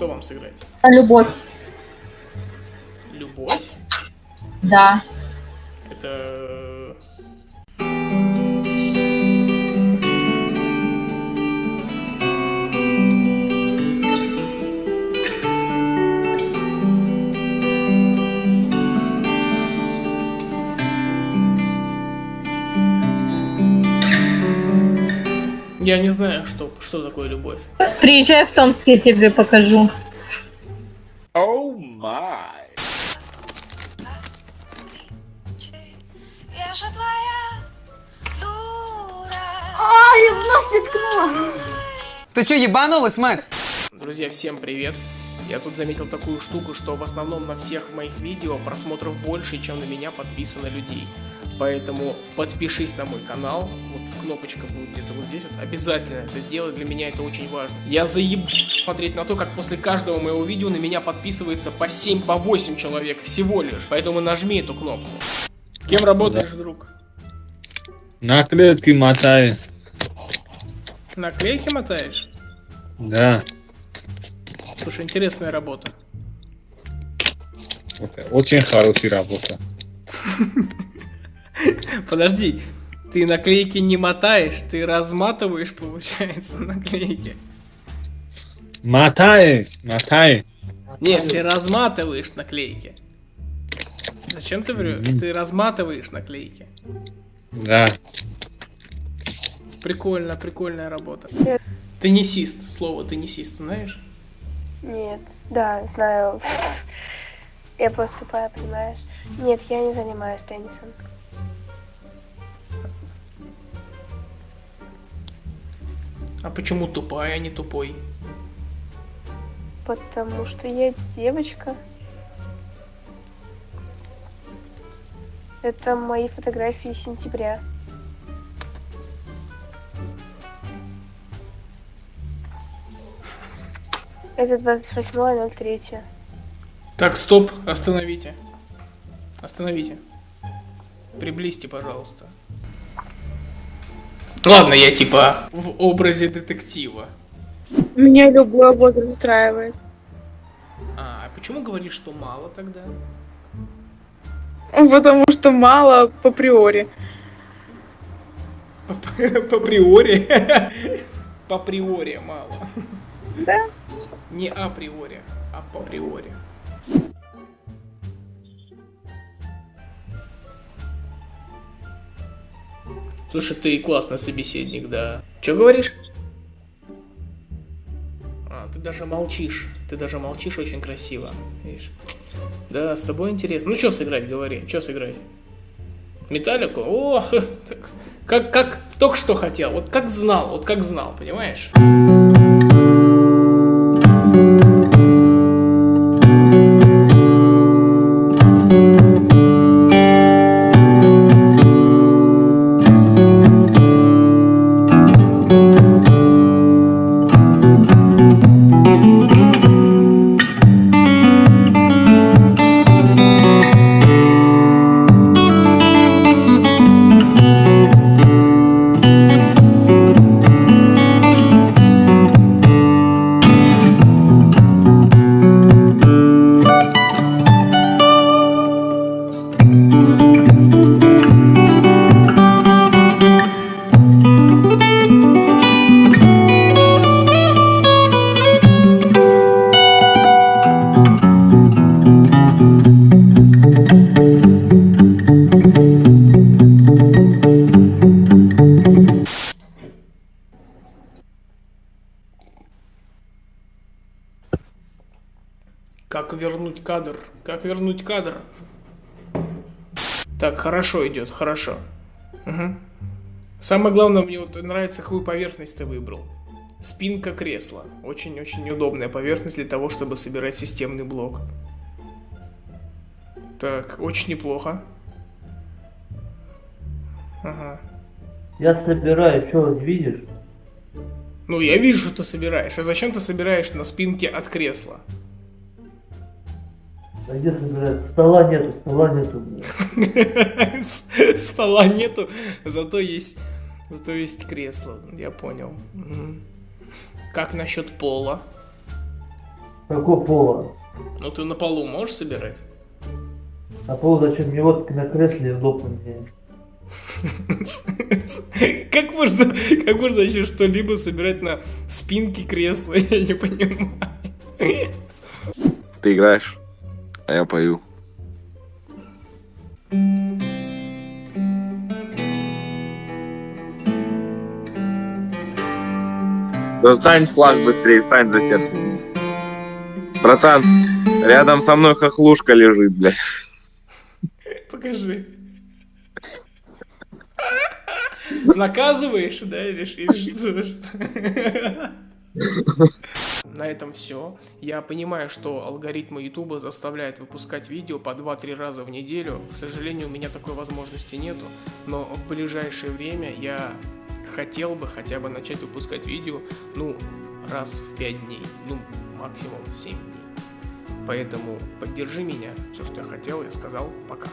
Что вам сыграть? Любовь. Любовь? Да. Это... Я не знаю, что, что такое любовь. Приезжай в Томск, я тебе покажу. Oh my. Я же твоя дура. Ай, в нас воткнула. Ты что, ебанулась, мать? Друзья, всем привет! Я тут заметил такую штуку, что в основном на всех моих видео просмотров больше, чем на меня подписано людей. Поэтому подпишись на мой канал, вот кнопочка будет где-то вот здесь вот, обязательно это сделай, для меня это очень важно. Я заеб смотреть на то, как после каждого моего видео на меня подписывается по 7, по 8 человек всего лишь. Поэтому нажми эту кнопку. Кем работаешь, друг? Наклейки мотай. Наклейки мотаешь? Да. Слушай, интересная работа. Очень хорошая работа. Подожди, ты наклейки не мотаешь, ты разматываешь, получается, наклейки. Мотай, мотай. Нет, ты разматываешь наклейки. Зачем ты врешь? Ты разматываешь наклейки. Да. Прикольно, прикольная работа. Теннисист, слово теннисист, знаешь? Нет, да, знаю. Я просто тупая, понимаешь? Нет, я не занимаюсь теннисом. А почему тупая, а не тупой? Потому что я девочка. Это мои фотографии сентября. Это 28.03. Так, стоп, остановите. Остановите. Приблизьте, пожалуйста. Ладно, я типа в образе детектива. Меня любой возраст устраивает. А, а почему говоришь, что мало тогда? Потому что мало по приори. По, по приори. По приори мало. Да. Не априори, а по приори. Слушай, ты классный собеседник, да. Че говоришь? А, ты даже молчишь. Ты даже молчишь очень красиво. Видишь? Да, с тобой интересно. Ну, что сыграть, говори. Что сыграть? Металлику? О, так, как, как только что хотел. Вот как знал, вот как знал, понимаешь? Вернуть кадр? Как вернуть кадр? Так, хорошо идет, хорошо. Мгм. Самое главное, мне вот нравится, какую поверхность ты выбрал. Спинка кресла. Очень-очень удобная поверхность для того, чтобы собирать системный блок. Так, очень неплохо. Ага. Я собираю, что видишь? Ну, я вижу, что ты собираешь. А зачем ты собираешь на спинке от кресла? А где? Стола нету, стола нету. Стола нету, зато есть, зато есть кресло. Я понял. Как насчет пола? Какого пола? Ну ты на полу можешь собирать? А пол зачем? Мне вот на кресле удобно мне. Как можно, как можно вообще что-либо собирать на спинке кресла? Я не понимаю. Ты играешь, а я пою. Достань флаг быстрее, стань за сердце. Братан, рядом со мной хохлушка лежит, блядь. Покажи. Наказываешь, да, или, что? На этом все. Я понимаю, что алгоритмы Ютуба заставляют выпускать видео по 2-3 раза в неделю. К сожалению, у меня такой возможности нету. Но в ближайшее время я хотел бы хотя бы начать выпускать видео, ну, раз в 5 дней. Ну, максимум 7 дней. Поэтому поддержи меня. Все, что я хотел, я сказал. Пока.